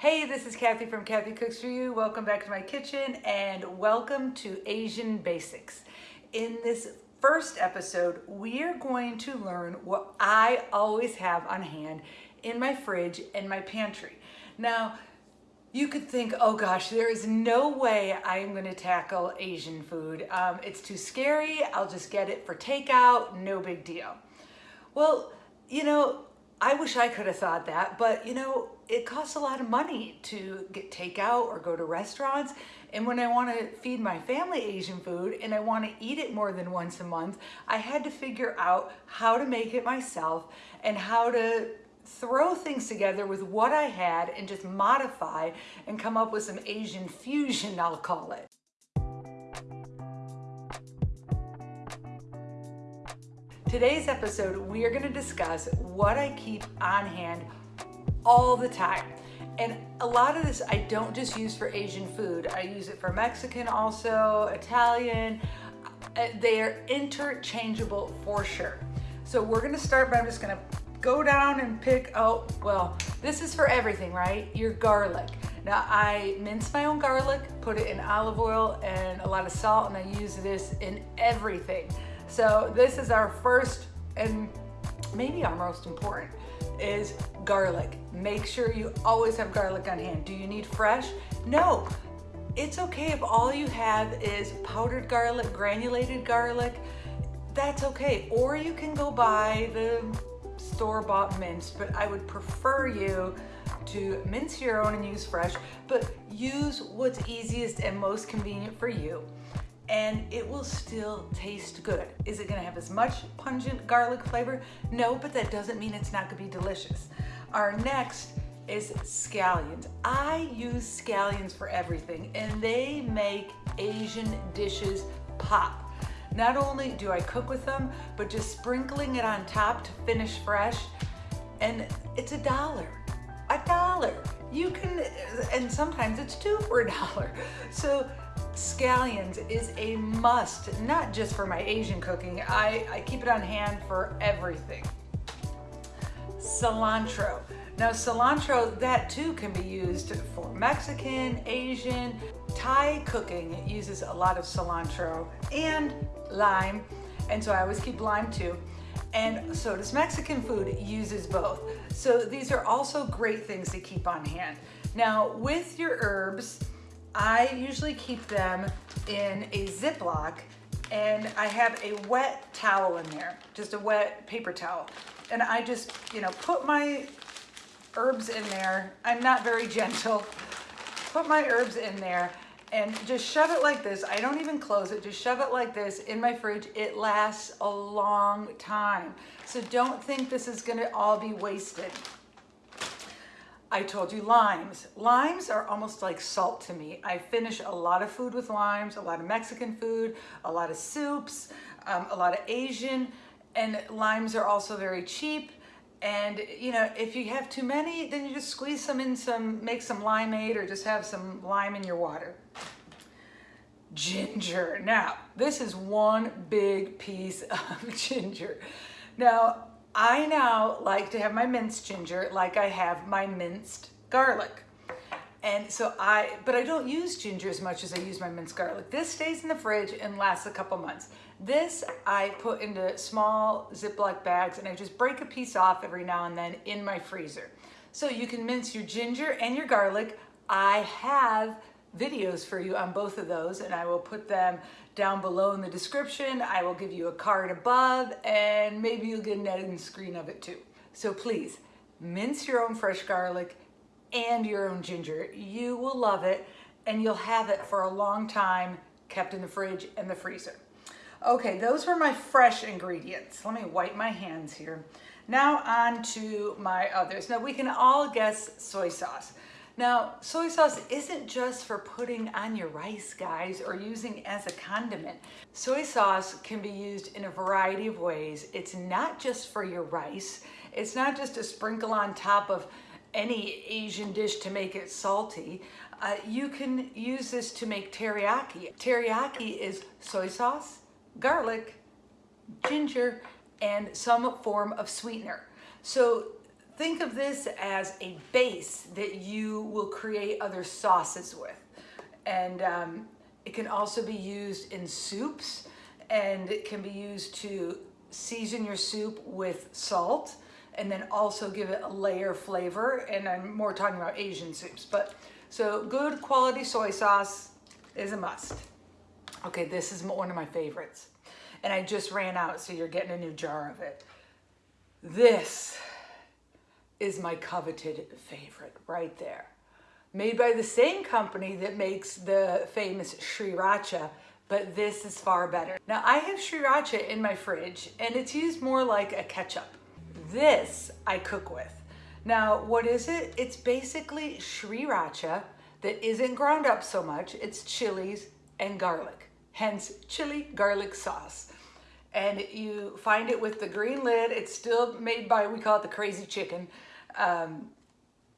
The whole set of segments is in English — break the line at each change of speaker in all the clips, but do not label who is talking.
Hey, this is Kathy from Kathy Cooks For You. Welcome back to my kitchen and welcome to Asian Basics. In this first episode, we are going to learn what I always have on hand in my fridge and my pantry. Now, you could think, oh gosh, there is no way I am gonna tackle Asian food. Um, it's too scary, I'll just get it for takeout, no big deal. Well, you know, I wish I could have thought that, but you know, it costs a lot of money to get takeout or go to restaurants. And when I want to feed my family Asian food and I want to eat it more than once a month, I had to figure out how to make it myself and how to throw things together with what I had and just modify and come up with some Asian fusion, I'll call it. Today's episode, we are gonna discuss what I keep on hand all the time. And a lot of this I don't just use for Asian food. I use it for Mexican also, Italian. Uh, they are interchangeable for sure. So we're gonna start by I'm just gonna go down and pick, oh, well, this is for everything, right? Your garlic. Now I mince my own garlic, put it in olive oil and a lot of salt and I use this in everything. So this is our first and maybe our most important is garlic. Make sure you always have garlic on hand. Do you need fresh? No. It's okay if all you have is powdered garlic, granulated garlic, that's okay. Or you can go buy the store-bought minced, but I would prefer you to mince your own and use fresh, but use what's easiest and most convenient for you and it will still taste good. Is it gonna have as much pungent garlic flavor? No, but that doesn't mean it's not gonna be delicious. Our next is scallions. I use scallions for everything and they make Asian dishes pop. Not only do I cook with them, but just sprinkling it on top to finish fresh, and it's a dollar, a dollar. You can, and sometimes it's two for a dollar. So scallions is a must, not just for my Asian cooking. I, I keep it on hand for everything. Cilantro. Now cilantro, that too can be used for Mexican, Asian, Thai cooking it uses a lot of cilantro and lime. And so I always keep lime too. And so does Mexican food uses both. So these are also great things to keep on hand. Now with your herbs, I usually keep them in a Ziploc and I have a wet towel in there, just a wet paper towel. And I just, you know, put my herbs in there. I'm not very gentle. Put my herbs in there and just shove it like this. I don't even close it, just shove it like this in my fridge. It lasts a long time. So don't think this is gonna all be wasted. I told you limes. Limes are almost like salt to me. I finish a lot of food with limes, a lot of Mexican food, a lot of soups, um, a lot of Asian, and limes are also very cheap. And you know, if you have too many, then you just squeeze some in some, make some limeade or just have some lime in your water. Ginger. Now, this is one big piece of ginger. Now, I now like to have my minced ginger like I have my minced garlic. And so I, but I don't use ginger as much as I use my minced garlic. This stays in the fridge and lasts a couple months. This I put into small Ziploc bags and I just break a piece off every now and then in my freezer. So you can mince your ginger and your garlic. I have videos for you on both of those and I will put them down below in the description. I will give you a card above and maybe you'll get an editing screen of it too. So please mince your own fresh garlic and your own ginger. You will love it and you'll have it for a long time kept in the fridge and the freezer. Okay, those were my fresh ingredients. Let me wipe my hands here. Now on to my others. Now we can all guess soy sauce. Now, soy sauce isn't just for putting on your rice, guys, or using as a condiment. Soy sauce can be used in a variety of ways. It's not just for your rice. It's not just a sprinkle on top of any Asian dish to make it salty. Uh, you can use this to make teriyaki. Teriyaki is soy sauce, garlic, ginger, and some form of sweetener. So think of this as a base that you will create other sauces with. And um, it can also be used in soups and it can be used to season your soup with salt and then also give it a layer flavor. And I'm more talking about Asian soups, but so good quality soy sauce is a must. Okay, this is one of my favorites. And I just ran out, so you're getting a new jar of it. This is my coveted favorite right there. Made by the same company that makes the famous Sriracha, but this is far better. Now I have Sriracha in my fridge and it's used more like a ketchup. This I cook with. Now what is it? It's basically Sriracha that isn't ground up so much. It's chilies and garlic, hence chili garlic sauce. And you find it with the green lid. It's still made by, we call it the crazy chicken. Um,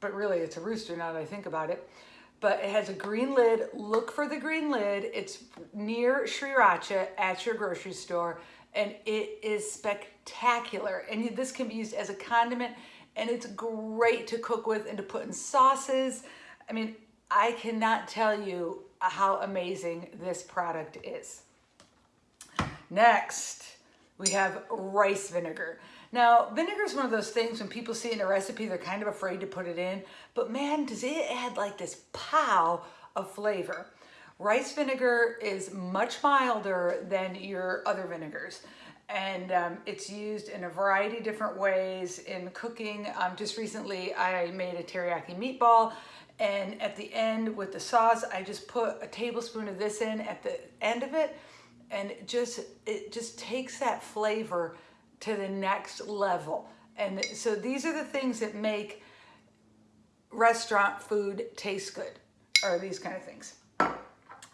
but really it's a rooster now that I think about it. But it has a green lid. Look for the green lid. It's near Sriracha at your grocery store and it is spectacular. And this can be used as a condiment and it's great to cook with and to put in sauces. I mean, I cannot tell you how amazing this product is. Next, we have rice vinegar. Now, vinegar is one of those things when people see in a recipe, they're kind of afraid to put it in, but man, does it add like this pow of flavor. Rice vinegar is much milder than your other vinegars and um, it's used in a variety of different ways in cooking. Um, just recently, I made a teriyaki meatball and at the end with the sauce, I just put a tablespoon of this in at the end of it and it just, it just takes that flavor to the next level. And so these are the things that make restaurant food taste good, or these kind of things.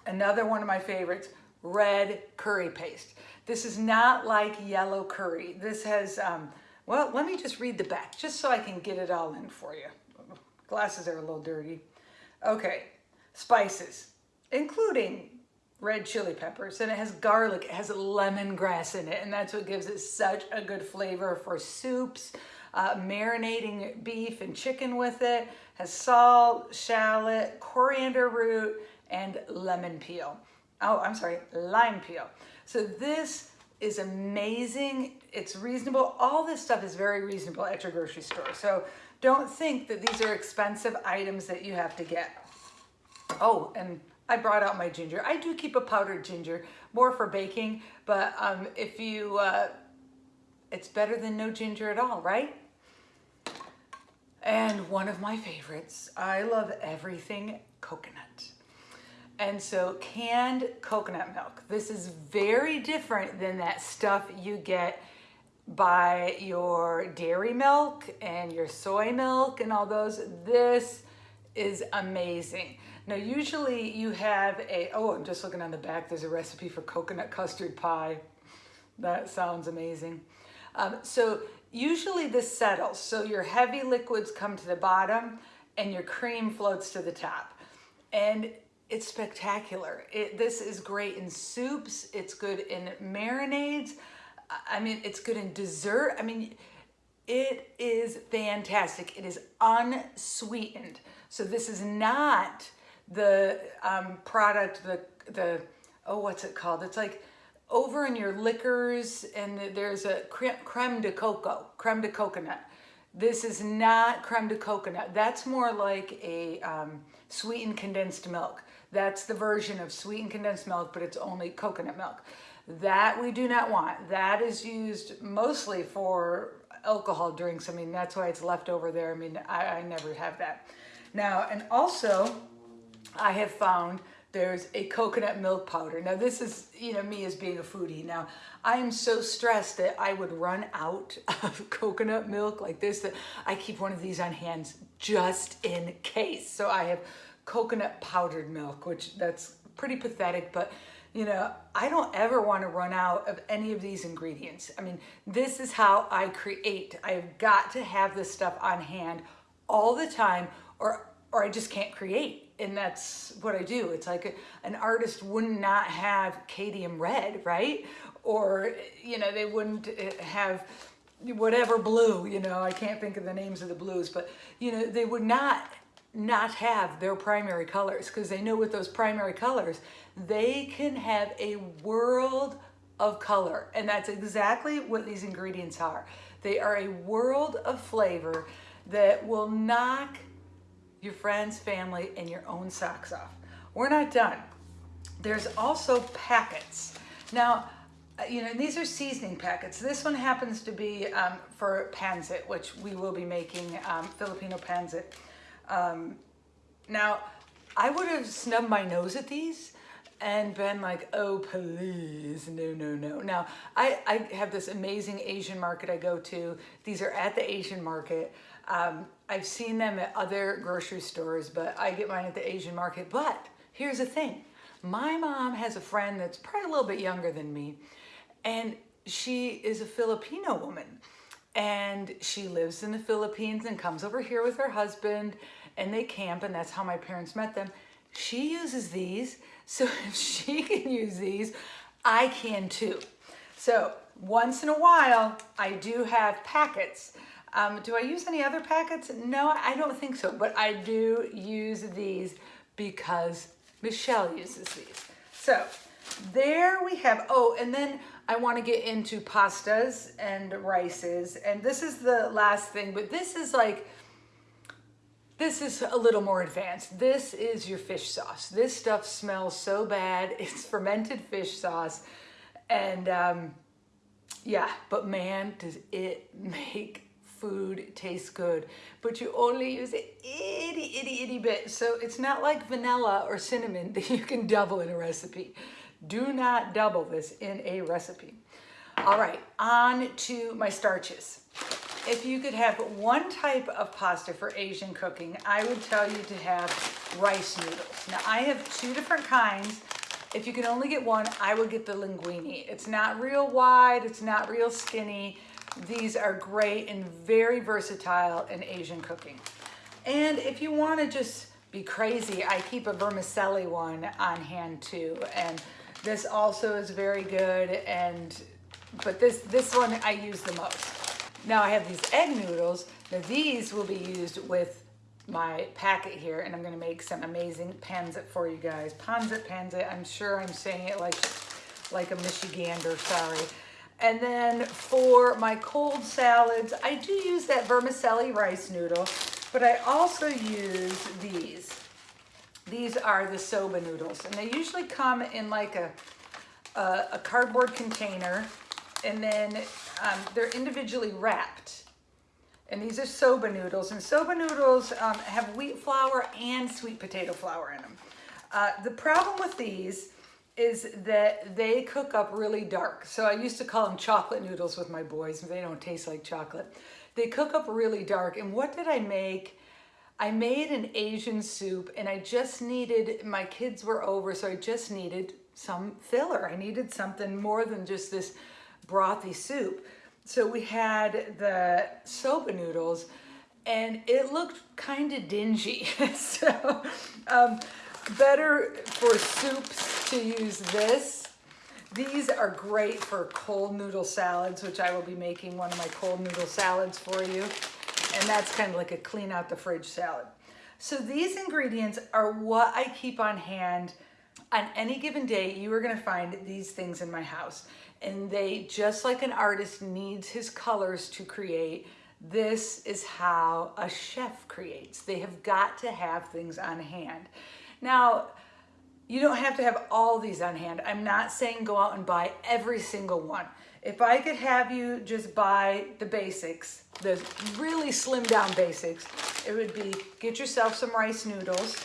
Another one of my favorites, red curry paste. This is not like yellow curry. This has, um, well, let me just read the back, just so I can get it all in for you. Glasses are a little dirty. Okay, spices, including red chili peppers and it has garlic, it has lemongrass in it and that's what gives it such a good flavor for soups, uh, marinating beef and chicken with it, has salt, shallot, coriander root, and lemon peel. Oh, I'm sorry, lime peel. So this is amazing. It's reasonable. All this stuff is very reasonable at your grocery store. So don't think that these are expensive items that you have to get. Oh, and I brought out my ginger. I do keep a powdered ginger, more for baking, but um, if you, uh, it's better than no ginger at all, right? And one of my favorites, I love everything coconut. And so canned coconut milk. This is very different than that stuff you get by your dairy milk and your soy milk and all those. This is amazing. Now, usually you have a, oh, I'm just looking on the back, there's a recipe for coconut custard pie. That sounds amazing. Um, so usually this settles. So your heavy liquids come to the bottom and your cream floats to the top. And it's spectacular. It, this is great in soups. It's good in marinades. I mean, it's good in dessert. I mean, it is fantastic. It is unsweetened. So this is not the um, product, the, the, oh, what's it called? It's like over in your liquors and there's a creme de coco, creme de coconut. This is not creme de coconut. That's more like a um, sweetened condensed milk. That's the version of sweetened condensed milk, but it's only coconut milk. That we do not want. That is used mostly for alcohol drinks. I mean, that's why it's left over there. I mean, I, I never have that. Now, and also, I have found there's a coconut milk powder. Now this is, you know, me as being a foodie. Now I am so stressed that I would run out of coconut milk like this that I keep one of these on hands just in case. So I have coconut powdered milk, which that's pretty pathetic, but you know, I don't ever want to run out of any of these ingredients. I mean, this is how I create. I've got to have this stuff on hand all the time or or I just can't create. And that's what I do. It's like an artist would not have cadmium red, right? Or, you know, they wouldn't eh, have whatever blue, you know, I can't think of the names of the blues, but you know, they would not not have their primary colors because they know with those primary colors, they can have a world of color. And that's exactly what these ingredients are. They are a world of flavor that will knock your friends, family, and your own socks off. We're not done. There's also packets. Now, uh, you know, these are seasoning packets. This one happens to be um, for pancit, which we will be making um, Filipino pancit. Um, now, I would have snubbed my nose at these and been like, oh, please, no, no, no. Now, I, I have this amazing Asian market I go to. These are at the Asian market. Um, I've seen them at other grocery stores, but I get mine at the Asian market. But here's the thing. My mom has a friend that's probably a little bit younger than me, and she is a Filipino woman. And she lives in the Philippines and comes over here with her husband and they camp and that's how my parents met them. She uses these so if she can use these, I can too. So once in a while, I do have packets. Um, do I use any other packets? No, I don't think so, but I do use these because Michelle uses these. So there we have, oh, and then I wanna get into pastas and rices. And this is the last thing, but this is like, this is a little more advanced. This is your fish sauce. This stuff smells so bad. It's fermented fish sauce. And um, yeah, but man, does it make food taste good. But you only use an itty, itty, itty bit. So it's not like vanilla or cinnamon that you can double in a recipe. Do not double this in a recipe. All right, on to my starches if you could have one type of pasta for Asian cooking, I would tell you to have rice noodles. Now I have two different kinds. If you can only get one, I would get the linguine. It's not real wide, it's not real skinny. These are great and very versatile in Asian cooking. And if you wanna just be crazy, I keep a vermicelli one on hand too. And this also is very good. And But this, this one I use the most. Now I have these egg noodles. Now these will be used with my packet here and I'm gonna make some amazing pancit for you guys. Pancit, pancit, I'm sure I'm saying it like, like a Michigander, sorry. And then for my cold salads, I do use that vermicelli rice noodle, but I also use these. These are the soba noodles and they usually come in like a, a, a cardboard container and then um, they're individually wrapped. And these are soba noodles. And soba noodles um, have wheat flour and sweet potato flour in them. Uh, the problem with these is that they cook up really dark. So I used to call them chocolate noodles with my boys. They don't taste like chocolate. They cook up really dark. And what did I make? I made an Asian soup and I just needed, my kids were over, so I just needed some filler. I needed something more than just this brothy soup. So we had the soba noodles and it looked kind of dingy. so um, better for soups to use this. These are great for cold noodle salads, which I will be making one of my cold noodle salads for you. And that's kind of like a clean out the fridge salad. So these ingredients are what I keep on hand on any given day. You are gonna find these things in my house and they, just like an artist needs his colors to create, this is how a chef creates. They have got to have things on hand. Now, you don't have to have all these on hand. I'm not saying go out and buy every single one. If I could have you just buy the basics, the really slim down basics, it would be get yourself some rice noodles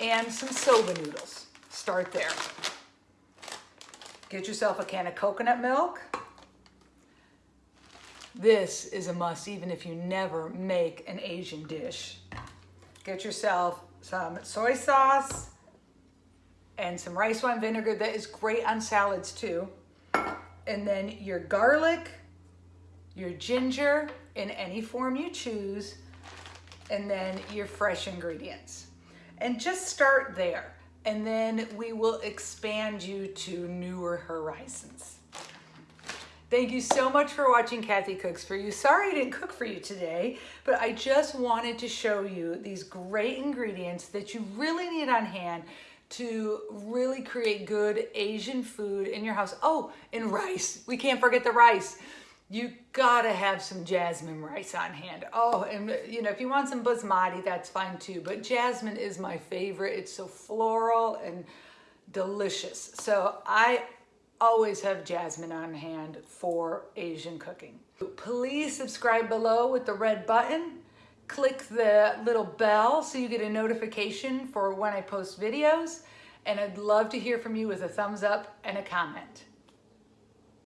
and some soba noodles. Start there. Get yourself a can of coconut milk. This is a must even if you never make an Asian dish. Get yourself some soy sauce and some rice wine vinegar that is great on salads too. And then your garlic, your ginger in any form you choose, and then your fresh ingredients. And just start there and then we will expand you to newer horizons. Thank you so much for watching Kathy Cooks For You. Sorry I didn't cook for you today, but I just wanted to show you these great ingredients that you really need on hand to really create good Asian food in your house. Oh, and rice. We can't forget the rice. You gotta have some jasmine rice on hand. Oh, and you know, if you want some basmati, that's fine too. But jasmine is my favorite. It's so floral and delicious. So I always have jasmine on hand for Asian cooking. Please subscribe below with the red button. Click the little bell so you get a notification for when I post videos. And I'd love to hear from you with a thumbs up and a comment.